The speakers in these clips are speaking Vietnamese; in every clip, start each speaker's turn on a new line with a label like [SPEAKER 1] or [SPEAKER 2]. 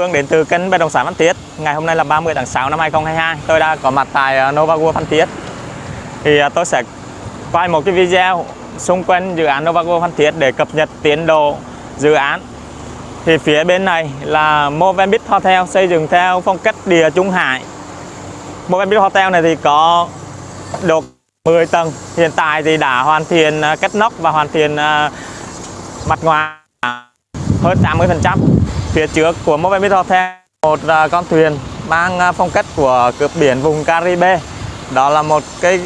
[SPEAKER 1] Phương đến từ kênh bất động sản Phan Thiết. Ngày hôm nay là 30 tháng 6 năm 2022. Tôi đã có mặt tại ờ, Nova World Phan Thiết. Thì ờ, tôi sẽ quay một cái video xung quanh dự án Nova World Phan Thiết để cập nhật tiến độ dự án. Thì phía bên này là Movenpick Hotel, xây dựng theo phong cách địa Trung Hải. Movenpick Hotel này thì có được 10 tầng. Hiện tại thì đã hoàn thiện ờ, cách kết nóc và hoàn thiện mặt ngoài hơn 80%. Phía trước của Movenpick Hotel một à, con thuyền mang à, phong cách của cướp biển vùng Caribe. Đó là một cái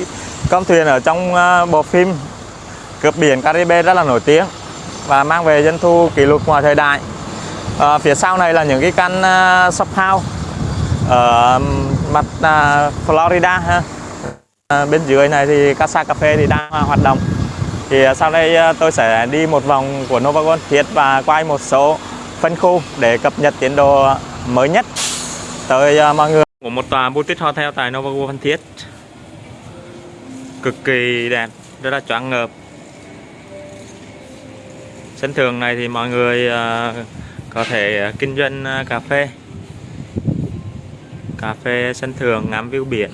[SPEAKER 1] con thuyền ở trong à, bộ phim cướp biển Caribe rất là nổi tiếng và mang về doanh thu kỷ lục ngoài thời đại. À, phía sau này là những cái căn uh, shop house ở mặt Florida ha. À, bên dưới này thì Casa Cà Phê thì đang hoạt động. Thì à, sau đây à, tôi sẽ đi một vòng của Novagon Thiết và quay một số phân khu để cập nhật tiến độ mới nhất tới à, mọi người. Của một tòa boutique hotel tại Novagon Phan Thiết. Cực kỳ đẹp, rất là choáng ngợp. Sân thường này thì mọi người có thể kinh doanh cà phê. Cà phê sân thường ngắm view biển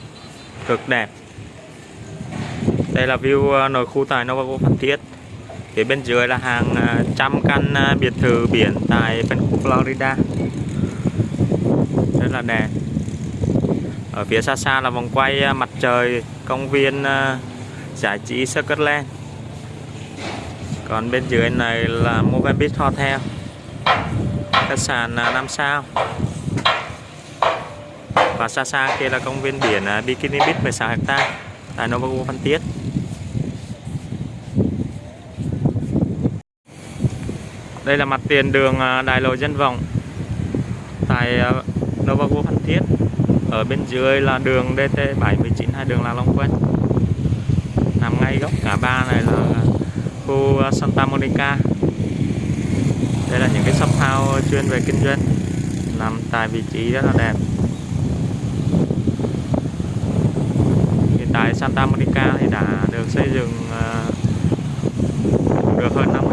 [SPEAKER 1] cực đẹp. Đây là view ờ, nội khu tại Nova Gold Phan Thiết. Phía bên dưới là hàng ờ, trăm căn ờ, biệt thự biển tại phân khu Florida. Rất là đẹp. Ở phía xa xa là vòng quay mặt trời, công viên giải trí Scotland. Còn bên dưới này là Movenpick Hotel. Khách sạn 5 sao. Và xa xa kia là công viên biển Bikini Beach 16 ha tại Nova Gold Phan Thiết. Đây là mặt tiền đường đài đại lộ Dân Vọng tại à, Nova Gold Phan Thiết. Ở bên dưới là đường DT719 hay đường là Long Quân. Nằm ngay góc cả ba này là khu à, Santa Monica. Đây là những cái shop house chuyên về kinh doanh nằm tại vị trí rất là đẹp. Hiện tại Santa Monica thì đã được xây dựng ờ, được hơn 50